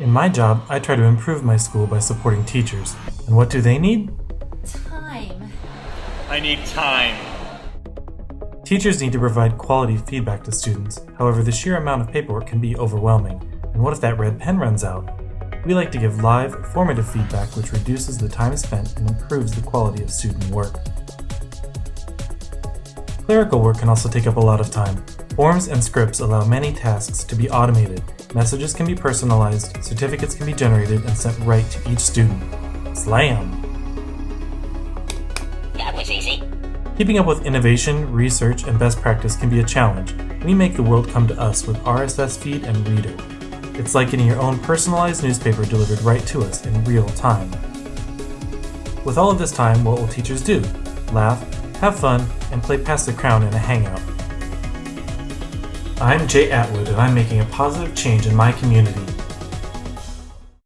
In my job, I try to improve my school by supporting teachers. And what do they need? Time. I need time. Teachers need to provide quality feedback to students. However, the sheer amount of paperwork can be overwhelming. And what if that red pen runs out? We like to give live, formative feedback which reduces the time spent and improves the quality of student work. Clerical work can also take up a lot of time. Forms and scripts allow many tasks to be automated. Messages can be personalized, certificates can be generated and sent right to each student. Slam! That was easy. Keeping up with innovation, research, and best practice can be a challenge. We make the world come to us with RSS feed and reader. It's like getting your own personalized newspaper delivered right to us in real time. With all of this time, what will teachers do? Laugh, have fun, and play Pass the Crown in a hangout. I'm Jay Atwood, and I'm making a positive change in my community.